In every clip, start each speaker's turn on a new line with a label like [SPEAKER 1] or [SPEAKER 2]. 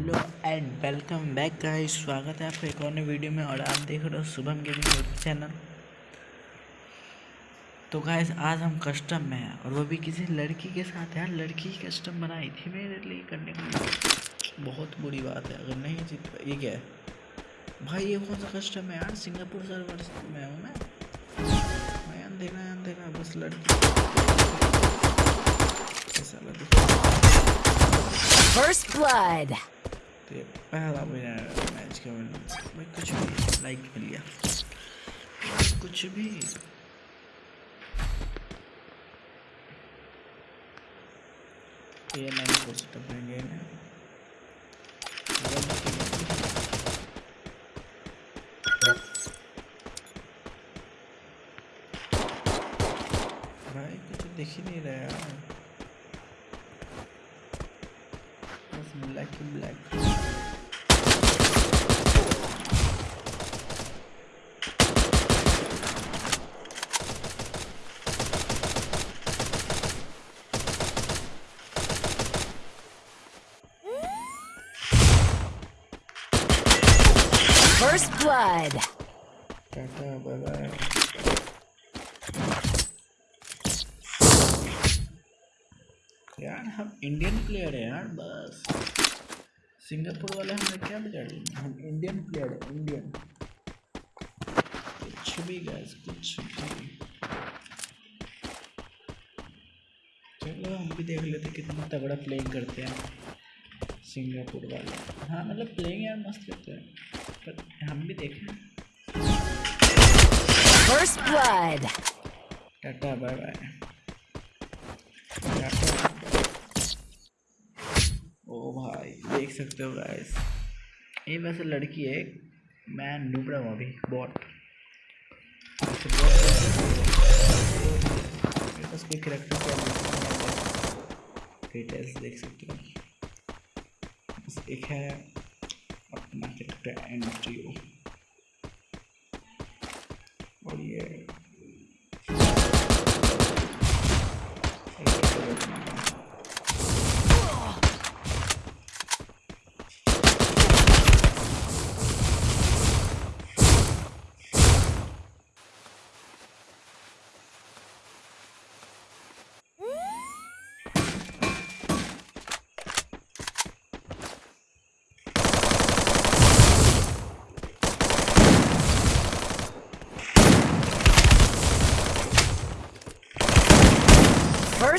[SPEAKER 1] Hello and welcome back guys. स्वागत है आपका एक और नई वीडियो में और आप देख रहे हो शुभम गेमिंग यूट्यूब चैनल। तो गाइस, आज हम कस्टम में हैं और वो भी किसी लड़की के साथ यार, लड़की ही कस्टम बनाई थी मेरे लिए करने के लिए। बहुत बुरी बात है, अगर नहीं जीत ये क्या है? भाई, ये कौन सा कस्टम है यार? सिंगापुर सर्वर में हूँ मैं। मैं अंधेरा अंधेरा, बस लड़की।
[SPEAKER 2] First blood.
[SPEAKER 1] तो ये पहला विनर मैच का विनर भाई, कुछ भी लाइक मिल गया। कुछ भी। ये नहीं हो सकता करेंगे ना भाई, कुछ दिख ही नहीं रहा बस black black
[SPEAKER 2] First blood.
[SPEAKER 1] Tata bye bye यार हम इंडियन प्लेयर है यार बस। सिंगापुर वाले हमें क्या बिगाड़ी हम इंडियन प्लेयर है इंडियन कुछ भी गैस कुछ भी। चलो हम भी देख लेते कितना तगड़ा प्लेइंग करते हैं सिंगापुर वाले। हाँ मतलब प्लेइंग यार मस्त करते हैं। हम भी देखें।
[SPEAKER 2] First blood.
[SPEAKER 1] Tata bye bye ओ भाई देख सकते हो गाइस ये वैसे लड़की है मैं डूब रहा हूँ अभी कोई करेक्टर डिटेल्स देख सकते हो। एक है। अपना करेक्टर एंट्री और ये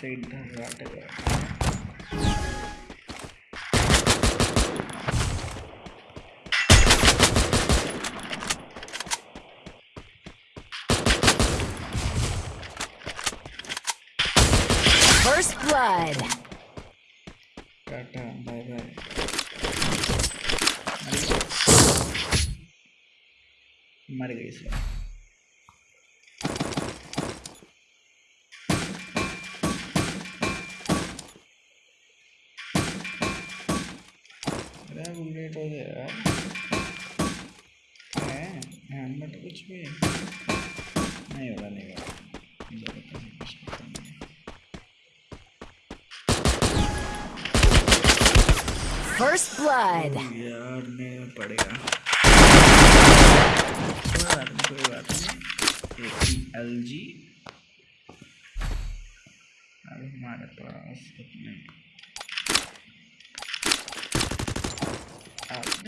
[SPEAKER 1] से इधर राट गया
[SPEAKER 2] First blood.
[SPEAKER 1] Tata bye bye मर गई सर अरे बुलेट हो गया है हेलमेट कुछ भी। नहीं होगा नहीं होगा।
[SPEAKER 2] First blood.
[SPEAKER 1] यार नहीं पड़ेगा कोई बात नहीं कोई बात नहीं। एक एल जी अब हमारे पास अपने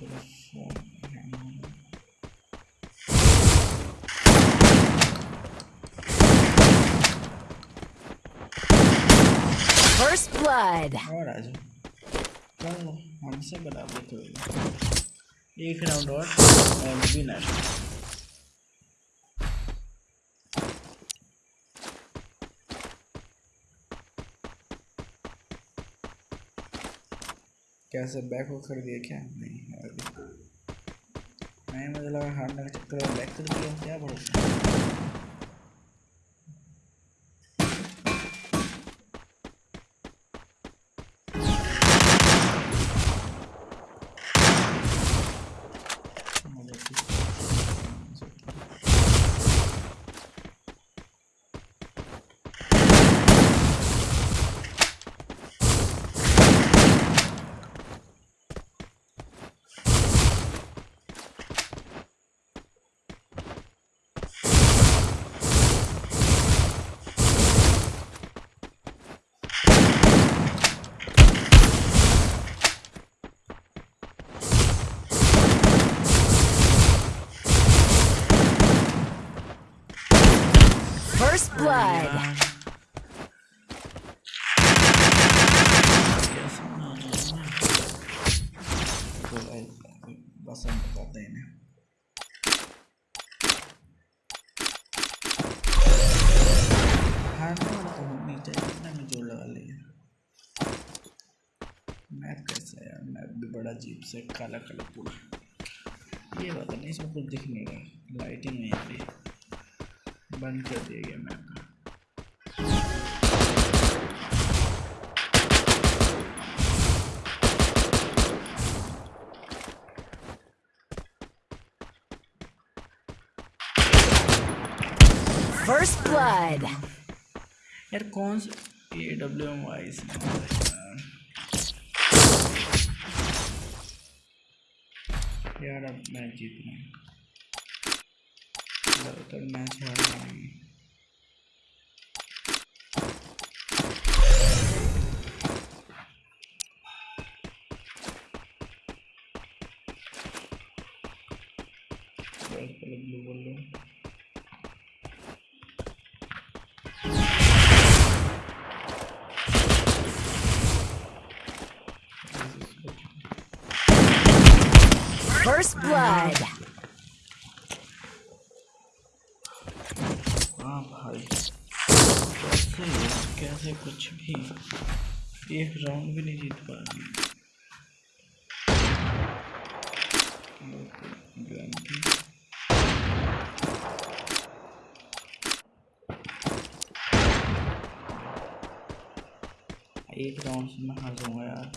[SPEAKER 2] First blood.
[SPEAKER 1] और हमसे बराबर एक राउंड और और विनर क्या सब बैक हो कर दिया क्या नहीं नहीं मुझे लगा हारने का चक्कर में बैक कर दिया क्या भरोसा मुझे कुछ-
[SPEAKER 2] First blood.
[SPEAKER 1] यार। कैसे ना जाना? तो भाई, बस हम बताते हैं तो में ज़ोर लगा लिया। मैप कैसा यार? मैप भी बड़ा अजीब से काला काला पूरा। ये बात नहीं, इसमें कुछ दिख नहीं रहा। लाइटिंग नहीं आ रही। बंद कर दिया गया मैप।
[SPEAKER 2] First blood.
[SPEAKER 1] यार कौन सा ए डब्ल्यू एम वाई से यार। अब मैच जीतना है। लगातार मैच हार ब्लू बोल लो।
[SPEAKER 2] First blood.
[SPEAKER 1] हाँ भाई। कैसे कुछ भी एक राउंड भी नहीं जीत पा रही एक राउंड से मैं हार जाऊँगा यार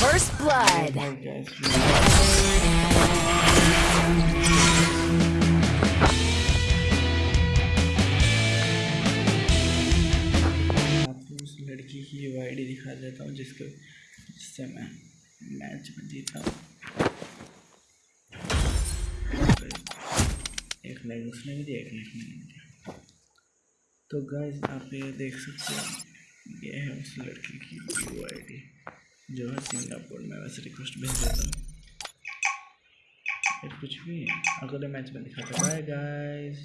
[SPEAKER 2] First
[SPEAKER 1] उस लड़की की आईडी दिखा देता हूँ जिसके जिससे मैं मैच में जीता एक लाइक उसने भी दिया एक लाइक मैंने दिया तो गाइस आप ये देख सकते हो, ये है उस लड़की की यू आईडी जो है सिंगापुर में वैसे रिक्वेस्ट भेज देता हूँ। कुछ भी अगले मैच में दिखाता बाय गाइस